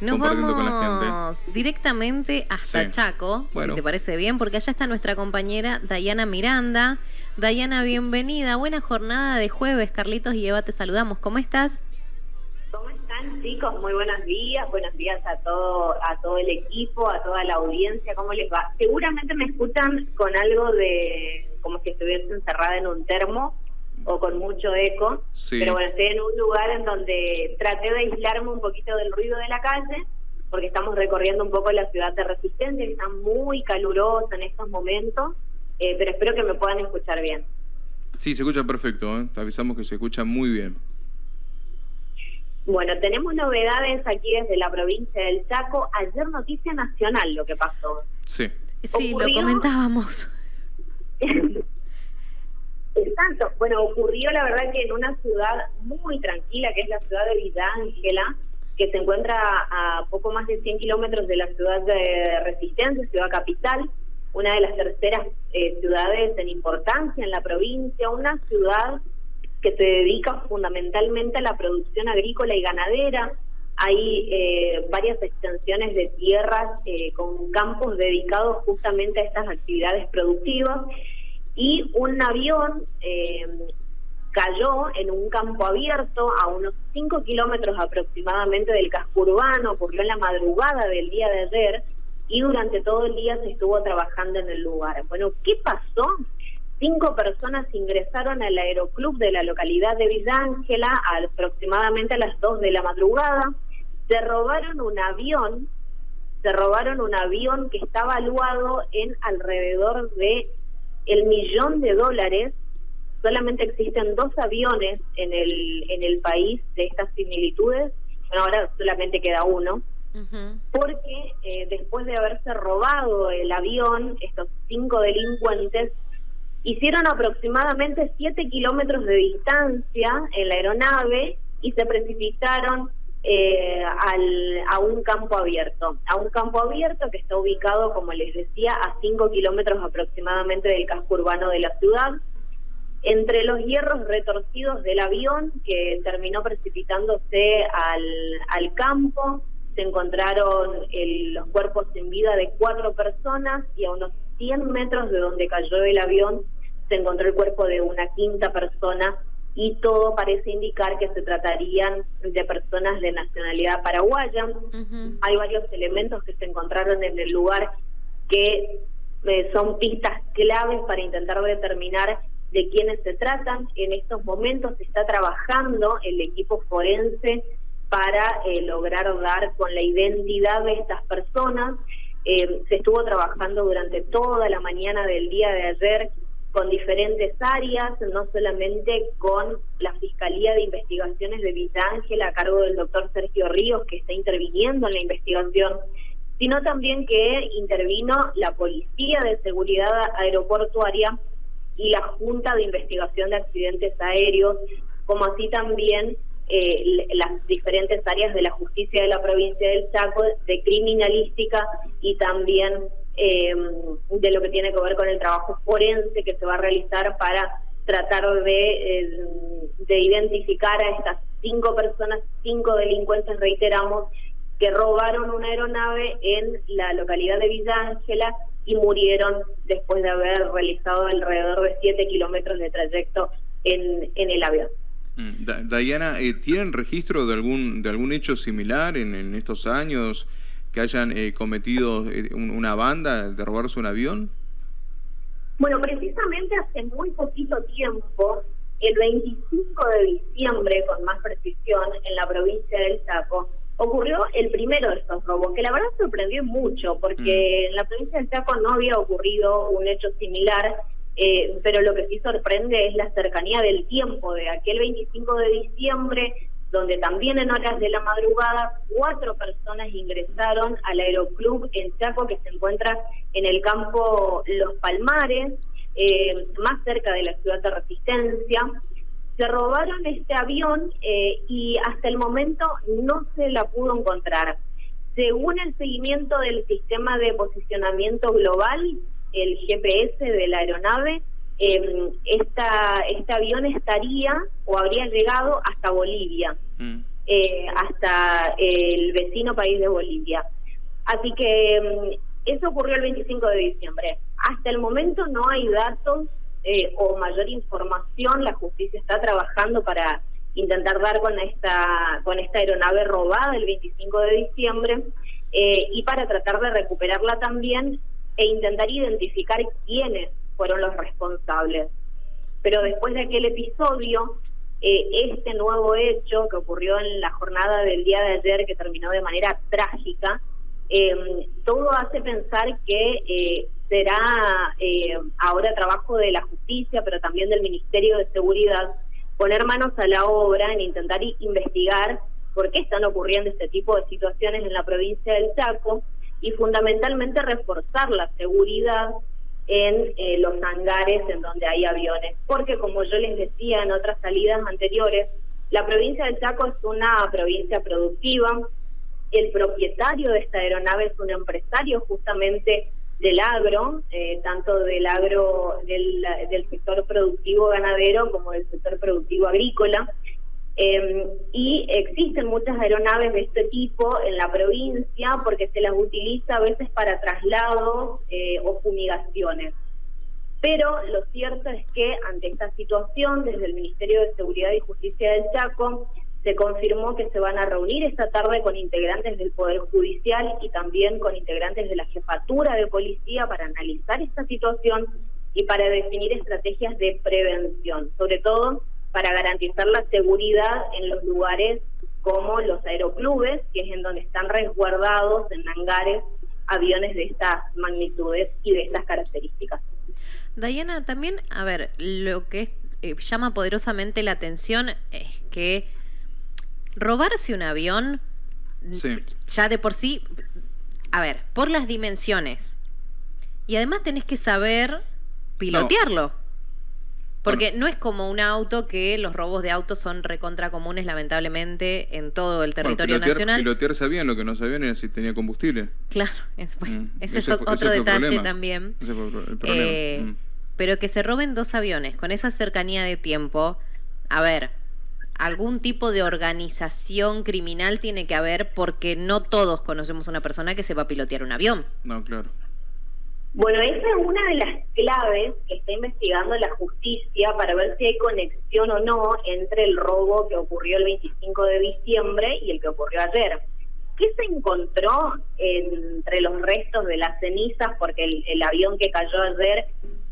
Nos vamos directamente hasta Chaco, si te parece bien, porque allá está nuestra compañera Dayana Miranda. Dayana, bienvenida. Buena jornada de jueves. Carlitos y Eva, te saludamos. ¿Cómo estás? ¿Cómo están, chicos? Muy buenos días. Buenos días a todo, a todo el equipo, a toda la audiencia. ¿Cómo les va? Seguramente me escuchan con algo de como si estuviese encerrada en un termo o con mucho eco. Pero bueno, estoy en un lugar en donde traté de aislarme un poquito del ruido de la calle, porque estamos recorriendo un poco la ciudad de Resistencia, que está muy calurosa en estos momentos, eh, pero espero que me puedan escuchar bien. Sí, se escucha perfecto, ¿eh? te avisamos que se escucha muy bien. Bueno, tenemos novedades aquí desde la provincia del Chaco. Ayer noticia nacional lo que pasó. Sí. Sí, lo comentábamos. Exacto. Bueno, ocurrió la verdad que en una ciudad muy tranquila, que es la ciudad de Villa que se encuentra a poco más de 100 kilómetros de la ciudad de Resistencia, ciudad capital, una de las terceras eh, ciudades en importancia en la provincia, una ciudad que se dedica fundamentalmente a la producción agrícola y ganadera. Hay eh, varias extensiones de tierras eh, con campos dedicados justamente a estas actividades productivas y un avión eh, cayó en un campo abierto a unos 5 kilómetros aproximadamente del casco urbano, ocurrió en la madrugada del día de ayer y durante todo el día se estuvo trabajando en el lugar. Bueno, ¿qué pasó? Cinco personas ingresaron al aeroclub de la localidad de Villa Ángela aproximadamente a las 2 de la madrugada, se robaron un avión, se robaron un avión que está valuado en alrededor de el millón de dólares, solamente existen dos aviones en el, en el país de estas similitudes, bueno, ahora solamente queda uno, porque eh, después de haberse robado el avión, estos cinco delincuentes hicieron aproximadamente siete kilómetros de distancia en la aeronave y se precipitaron eh, al, a un campo abierto, a un campo abierto que está ubicado, como les decía, a 5 kilómetros aproximadamente del casco urbano de la ciudad. Entre los hierros retorcidos del avión que terminó precipitándose al, al campo, se encontraron los cuerpos sin vida de cuatro personas y a unos 100 metros de donde cayó el avión se encontró el cuerpo de una quinta persona y todo parece indicar que se tratarían de personas de nacionalidad paraguaya. Hay varios elementos que se encontraron en el lugar que eh, son pistas claves para intentar determinar de quiénes se tratan. En estos momentos se está trabajando el equipo forense para eh, lograr dar con la identidad de estas personas. Eh, se estuvo trabajando durante toda la mañana del día de ayer con diferentes áreas, no solamente con la Fiscalía de Investigaciones de Villa Ángela a cargo del doctor Sergio Ríos, que está interviniendo en la investigación, sino también que intervino la Policía de Seguridad Aeroportuaria y la Junta de Investigación de Accidentes Aéreos, como así también eh, las diferentes áreas de la justicia de la provincia del Chaco, de criminalística y también eh, de lo que tiene que ver con el trabajo forense que se va a realizar para tratar de, eh, de identificar a estas cinco personas, cinco delincuentes, reiteramos, que robaron una aeronave en la localidad de Villa Ángela y murieron después de haber realizado alrededor de siete kilómetros de trayecto en, en el avión. Mm, Diana, eh, ¿tienen registro de algún de algún hecho similar en, en estos años? Que hayan eh, cometido eh, una banda de robarse un avión? Bueno, precisamente hace muy poquito tiempo, el 25 de diciembre, con más precisión, en la provincia del Chaco, ocurrió el primero de estos robos, que la verdad sorprendió mucho, porque mm. en la provincia del Chaco no había ocurrido un hecho similar, eh, pero lo que sí sorprende es la cercanía del tiempo de aquel 25 de diciembre donde también en horas de la madrugada cuatro personas ingresaron al aeroclub en Chaco que se encuentra en el campo Los Palmares, eh, más cerca de la ciudad de Resistencia. Se robaron este avión eh, y hasta el momento no se la pudo encontrar. Según el seguimiento del sistema de posicionamiento global, el GPS de la aeronave, esta, este avión estaría o habría llegado hasta Bolivia. Mm. eh, hasta el vecino país de Bolivia. Así que mm, eso ocurrió el 25 de diciembre. Hasta el momento no hay datos eh, o mayor información. La justicia está trabajando para intentar dar con esta con esta aeronave robada el 25 de diciembre eh, y para tratar de recuperarla también e intentar identificar quiénes fueron los responsables. Pero después de aquel episodio, eh, este nuevo hecho que ocurrió en la jornada del día de ayer, que terminó de manera trágica, eh, todo hace pensar que eh, será eh, ahora trabajo de la justicia, pero también del Ministerio de Seguridad, poner manos a la obra en intentar investigar por qué están ocurriendo este tipo de situaciones en la provincia del Chaco y fundamentalmente reforzar la seguridad en eh, los hangares en donde hay aviones. Porque como yo les decía en otras salidas anteriores, la provincia del Chaco es una provincia productiva, el propietario de esta aeronave es un empresario justamente del agro, eh, tanto del agro, del, del, sector productivo ganadero como del sector productivo agrícola. Eh, y existen muchas aeronaves de este tipo en la provincia porque se las utiliza a veces para traslados eh, o fumigaciones. Pero lo cierto es que ante esta situación, desde el Ministerio de Seguridad y Justicia del Chaco, se confirmó que se van a reunir esta tarde con integrantes del Poder Judicial y también con integrantes de la Jefatura de Policía para analizar esta situación y para definir estrategias de prevención, sobre todo para garantizar la seguridad en los lugares como los aeroclubes, que es en donde están resguardados en hangares aviones de estas magnitudes y de estas características. Diana, también, a ver, lo que eh, llama poderosamente la atención es que robarse un avión, ya de por sí, a ver, por las dimensiones. Y además tenés que saber pilotearlo. Porque no es como un auto que los robos de autos son recontra comunes, lamentablemente, en todo el territorio nacional. Pilotear sabían, lo que no sabían era si tenía combustible. Claro, mm, ese, es otro detalle también. Ese fue el problema. Eh, mm. Pero que se roben dos aviones con esa cercanía de tiempo, a ver, algún tipo de organización criminal tiene que haber porque no todos conocemos una persona que se va a pilotear un avión. No, claro. Bueno, esa es una de las claves que está investigando la justicia para ver si hay conexión o no entre el robo que ocurrió el 25 de diciembre y el que ocurrió ayer. ¿Qué se encontró entre los restos de las cenizas? Porque el avión que cayó ayer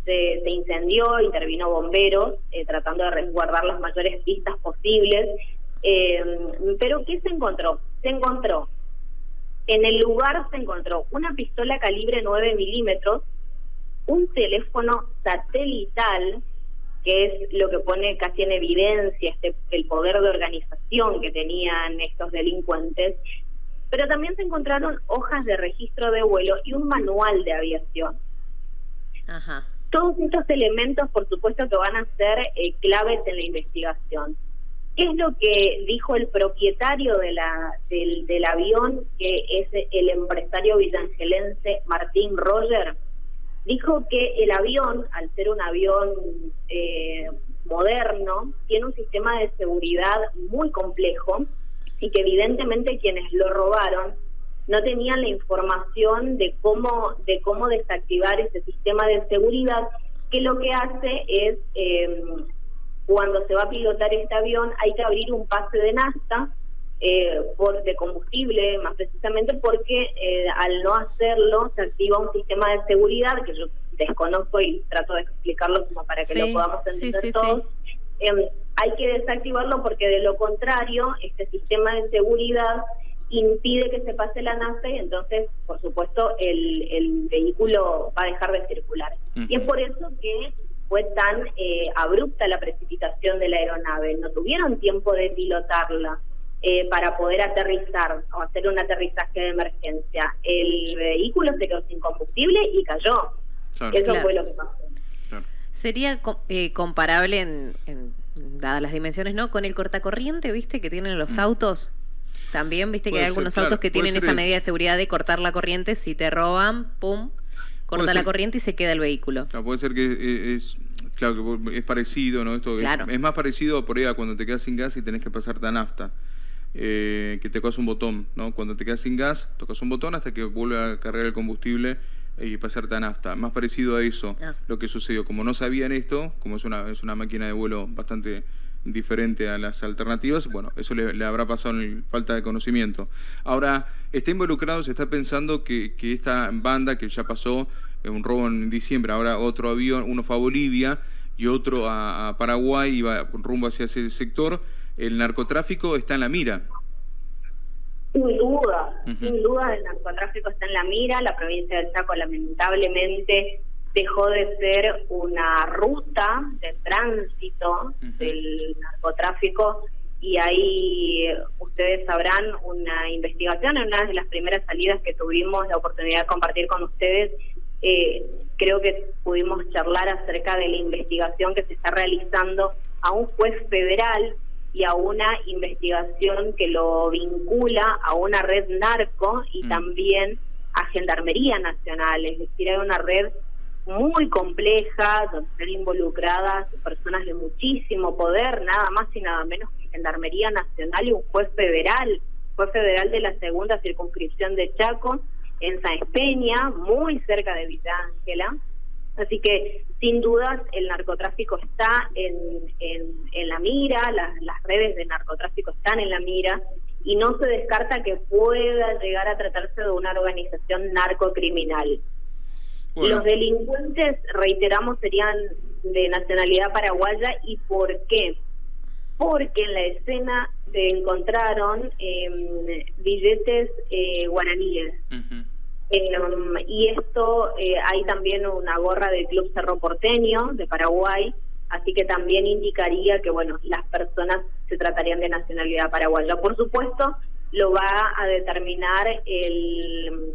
se, incendió, intervino bomberos eh, tratando de resguardar las mayores pistas posibles. Eh, pero ¿qué se encontró? Se encontró, en el lugar se encontró una pistola calibre 9 milímetros, un teléfono satelital, que es lo que pone casi en evidencia este, el poder de organización que tenían estos delincuentes, pero también se encontraron hojas de registro de vuelo y un manual de aviación. Ajá. Todos estos elementos, por supuesto, que van a ser eh, claves en la investigación. ¿Qué es lo que dijo el propietario de la, del, avión, que es el empresario villangelense Martín Roger? Dijo que el avión, al ser un avión eh, moderno, tiene un sistema de seguridad muy complejo y que evidentemente quienes lo robaron no tenían la información de cómo, de cómo desactivar ese sistema de seguridad, que lo que hace es, eh, cuando se va a pilotar este avión, hay que abrir un pase de nafta eh, por, de combustible, más precisamente porque eh, al no hacerlo se activa un sistema de seguridad que yo desconozco y trato de explicarlo como para que lo podamos entender todos. Em, hay que desactivarlo porque de lo contrario, este sistema de seguridad impide que se pase la nave y entonces, por supuesto, el, el vehículo va a dejar de circular. Y es por eso que fue tan eh, abrupta la precipitación de la aeronave. No tuvieron tiempo de pilotarla eh, para poder aterrizar o hacer un aterrizaje de emergencia. El vehículo se quedó sin combustible y cayó. Eso fue lo que pasó. Sería eh, comparable en, dadas las dimensiones, ¿no? Con el cortacorriente, ¿viste? Que tienen los mm. autos también, viste que hay algunos autos que tienen esa medida de seguridad de cortar la corriente. Si te roban, pum, corta la corriente y se queda el vehículo. Claro, puede ser que es, claro, que es parecido, ¿no? Esto es, más parecido por ahí a cuando te quedas sin gas y tenés que pasarte a nafta. eh, que te tocas un botón, ¿no? Cuando te quedas sin gas, tocas un botón hasta que vuelve a cargar el combustible y pasarte a nafta. Más parecido a eso, ah. lo que sucedió. Como no sabían esto, como es una, es una máquina de vuelo bastante diferente a las alternativas, bueno, eso le, habrá pasado en falta de conocimiento. Ahora, está involucrado, se está pensando que, que esta banda que ya pasó, eh, un robo en diciembre, ahora otro avión, uno fue a Bolivia y otro a, Paraguay, iba rumbo hacia ese sector, el narcotráfico está en la mira. Sin duda, sin duda el narcotráfico está en la mira, la provincia del Chaco lamentablemente dejó de ser una ruta de tránsito del narcotráfico y ahí ustedes sabrán una investigación en una de las primeras salidas que tuvimos la oportunidad de compartir con ustedes eh, creo que pudimos charlar acerca de la investigación que se está realizando a un juez federal y a una investigación que lo vincula a una red narco y mm. también a Gendarmería Nacional, es decir, hay una red muy compleja donde están involucradas personas de muchísimo poder, nada más y nada menos que Gendarmería Nacional y un juez federal, juez federal de la segunda circunscripción de Chaco, en San Peña, muy cerca de Villa Ángela. Así que, sin dudas, el narcotráfico está en, en, la mira, las, las redes de narcotráfico están en la mira, y no se descarta que pueda llegar a tratarse de una organización narcocriminal. Los delincuentes, reiteramos, serían de nacionalidad paraguaya. ¿Y por qué? Porque en la escena se encontraron eh, billetes eh, guaraníes. Em, y esto, eh, hay también una gorra del Club Cerro Porteño de Paraguay, así que también indicaría que, bueno, las personas se tratarían de nacionalidad paraguaya. Por supuesto, lo va a determinar el,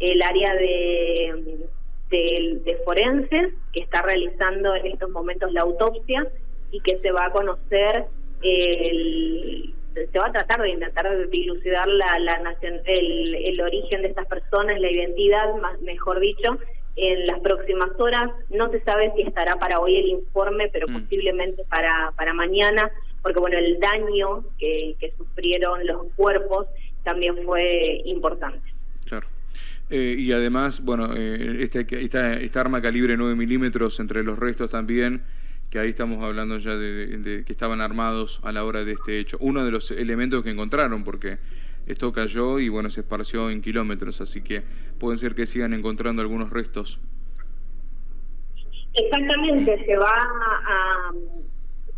el área de, de, de forenses que está realizando en estos momentos la autopsia y que se va a conocer el se va a tratar de intentar dilucidar la, la nación, el, el origen de estas personas, la identidad, más, mejor dicho, en las próximas horas. No se sabe si estará para hoy el informe, pero mm. posiblemente para, para mañana, porque bueno, el daño que, que sufrieron los cuerpos también fue importante. Claro. Eh, y además, bueno, eh, este, esta, esta arma calibre 9 milímetros entre los restos también que ahí estamos hablando ya de, que estaban armados a la hora de este hecho. Uno de los elementos que encontraron, porque esto cayó y bueno, se esparció en kilómetros, así que pueden ser que sigan encontrando algunos restos. Exactamente, se va a,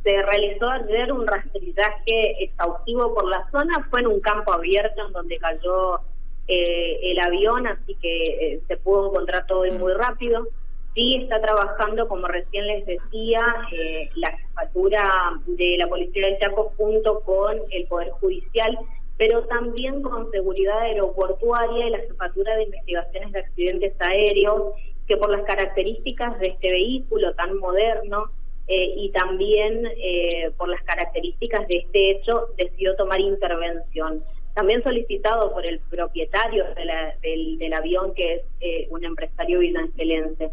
se realizó ayer un rastrillaje exhaustivo por la zona, fue en un campo abierto en donde cayó eh, el avión, así que eh, se pudo encontrar todo muy rápido. Sí está trabajando, como recién les decía, eh, la jefatura de la Policía del Chaco junto con el Poder Judicial, pero también con seguridad aeroportuaria y la jefatura de investigaciones de accidentes aéreos, que por las características de este vehículo tan moderno eh, y también eh, por las características de este hecho decidió tomar intervención. También solicitado por el propietario del, avión, que es un empresario vilangelense.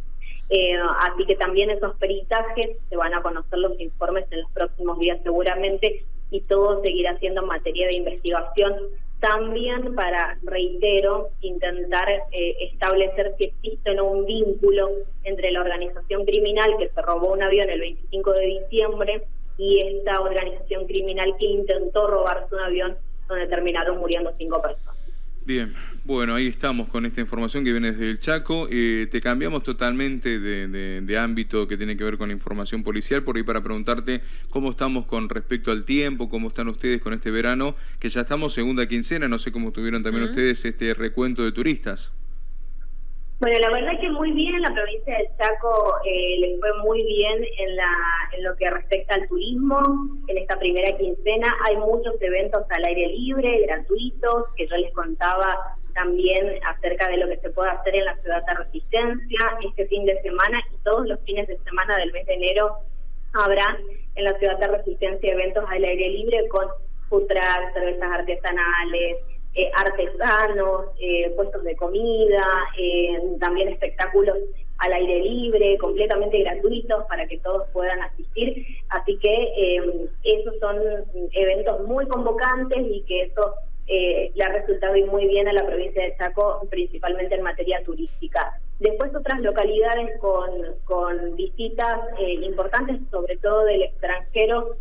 Eh, así que también esos peritajes se van a conocer los informes en los próximos días seguramente y todo seguirá siendo materia de investigación. También para, reitero, intentar eh, establecer si existe o no un vínculo entre la organización criminal que se robó un avión el 25 de diciembre y esta organización criminal que intentó robarse un avión donde terminaron muriendo cinco personas. Bien, bueno, ahí estamos con esta información que viene desde el Chaco. Eh, te cambiamos totalmente de, ámbito que tiene que ver con la información policial, por ahí para preguntarte cómo estamos con respecto al tiempo, cómo están ustedes con este verano, que ya estamos segunda quincena, no sé cómo tuvieron también ustedes este recuento de turistas. Bueno, la verdad es que muy bien, en la provincia del Chaco eh, les fue muy bien en, la, en lo que respecta al turismo. En esta primera quincena hay muchos eventos al aire libre, gratuitos, que yo les contaba también acerca de lo que se puede hacer en la ciudad de Resistencia este fin de semana y todos los fines de semana del mes de enero habrá en la ciudad de Resistencia eventos al aire libre con food cervezas artesanales, eh, artesanos, eh, puestos de comida, eh, también espectáculos al aire libre, completamente gratuitos para que todos puedan asistir. Así que esos son eventos muy convocantes y que eso le ha resultado muy bien a la provincia de Chaco, principalmente en materia turística. Después otras localidades con, con visitas importantes, sobre todo del extranjero,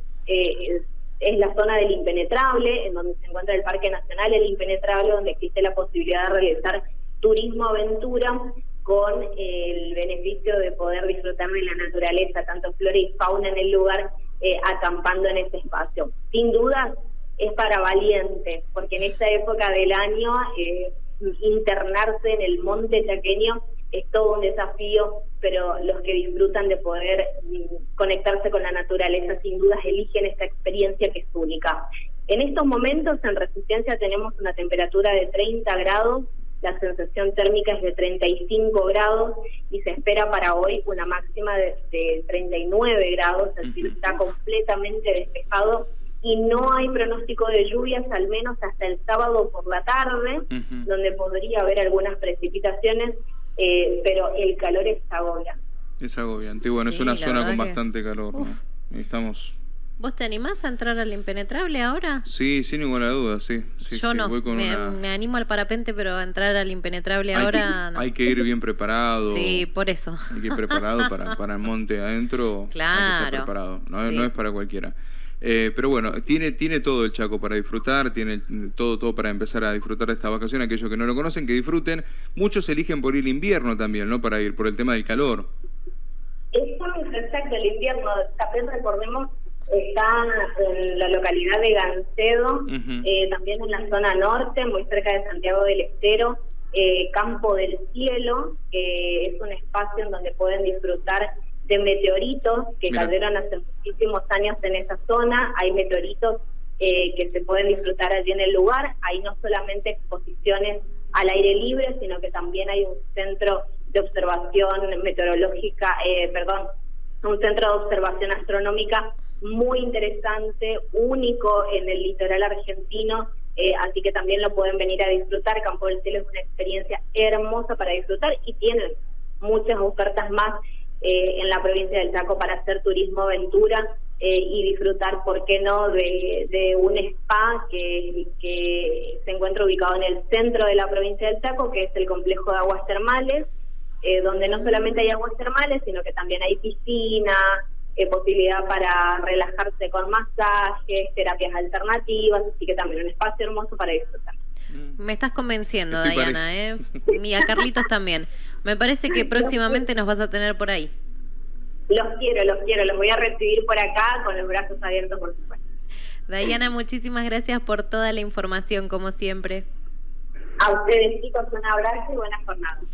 es la zona del impenetrable, en donde se encuentra el Parque Nacional El Impenetrable, donde existe la posibilidad de realizar turismo aventura con el beneficio de poder disfrutar de la naturaleza, tanto flora y fauna en el lugar, eh, acampando en ese espacio. Sin duda es para valientes, porque en esta época del año eh, internarse en el monte chaqueño es todo un desafío, pero los que disfrutan de poder mm, conectarse con la naturaleza sin dudas eligen esta experiencia que es única. En estos momentos en Resistencia tenemos una temperatura de 30 grados, la sensación térmica es de 35 grados y se espera para hoy una máxima de, 39 grados, es decir, está completamente despejado y no hay pronóstico de lluvias al menos hasta el sábado por la tarde, donde podría haber algunas precipitaciones eh, pero el calor es agobiante. Es agobiante. Bueno, es una zona con bastante calor. Estamos... ¿Vos te animás a entrar al impenetrable ahora? Sí, sin ninguna duda, sí. Yo no, me, animo al parapente, pero a entrar al impenetrable ahora no. Hay que ir bien preparado. Sí, por eso. Hay que ir preparado para, para el monte adentro. Claro. preparado, no, no es para cualquiera. Eh, pero bueno, tiene, tiene todo el Chaco para disfrutar, tiene todo, todo para empezar a disfrutar de esta vacación. Aquellos que no lo conocen, que disfruten. Muchos eligen por ir el invierno también, ¿no? Para ir por el tema del calor. Es exacto, el invierno. También recordemos, está en la localidad de Gancedo, eh, también en la zona norte, muy cerca de Santiago del Estero. Eh, Campo del Cielo, que es un espacio en donde pueden disfrutar de meteoritos que cayeron hace muchísimos años en esa zona. Hay meteoritos eh, que se pueden disfrutar allí en el lugar. Hay no solamente exposiciones al aire libre, sino que también hay un centro de observación meteorológica, eh, perdón, un centro de observación astronómica muy interesante, único en el litoral argentino, eh, así que también lo pueden venir a disfrutar. Campo del Cielo es una experiencia hermosa para disfrutar y tienen muchas ofertas más eh, en la provincia del Chaco para hacer turismo aventura eh, y disfrutar, ¿por qué no?, de, un spa que, que, se encuentra ubicado en el centro de la provincia del Chaco, que es el complejo de aguas termales, eh, donde no solamente hay aguas termales, sino que también hay piscina, posibilidad para relajarse con masajes, terapias alternativas, así que también un espacio hermoso para disfrutar. Mm. Me estás convenciendo, Diana, ¿eh? Y a Carlitos también. Me parece que próximamente nos vas a tener por ahí. Los quiero, los quiero. Los voy a recibir por acá con los brazos abiertos, por supuesto. Diana, muchísimas gracias por toda la información, como siempre. A ustedes, chicos, un abrazo y buenas jornadas.